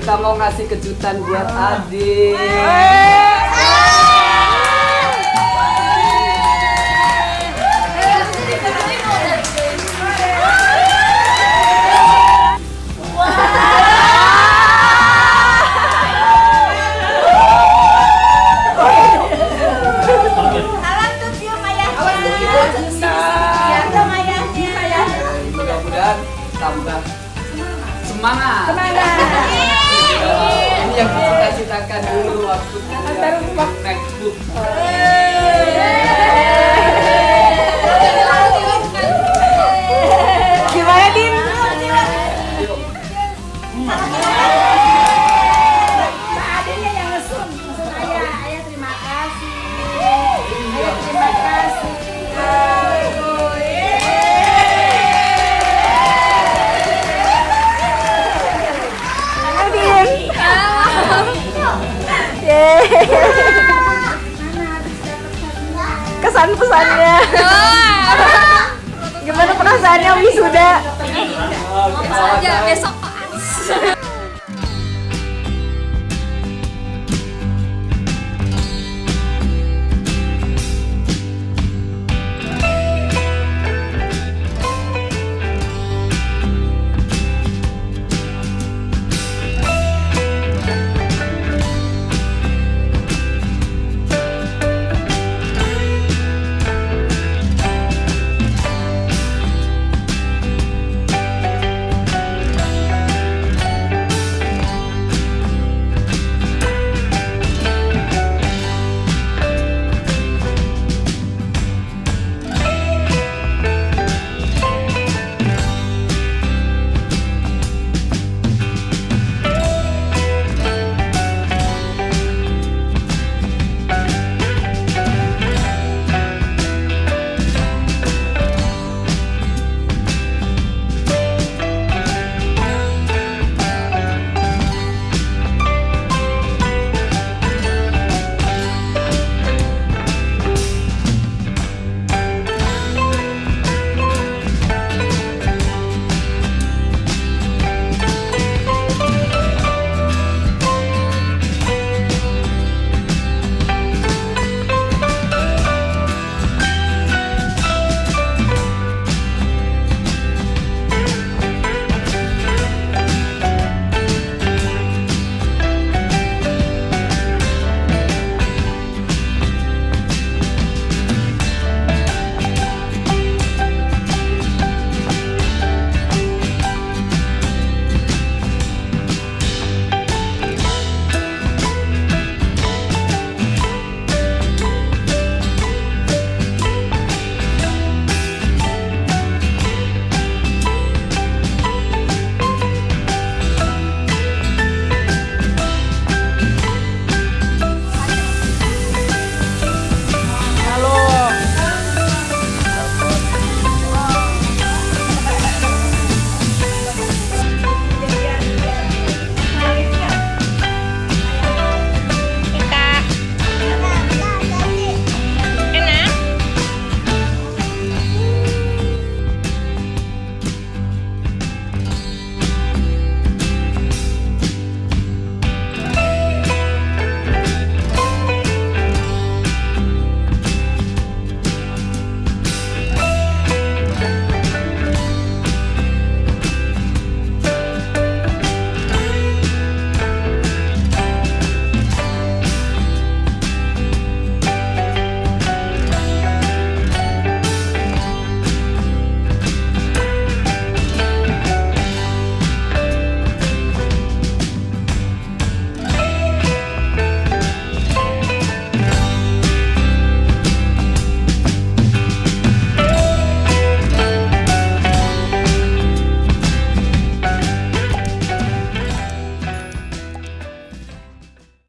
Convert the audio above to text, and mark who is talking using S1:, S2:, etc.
S1: Kita mau ngasih kejutan buat
S2: ah. Adi. Antar rumah. Textbook. Kesan pesannya. Gimana perasaannya wisuda?
S3: Besok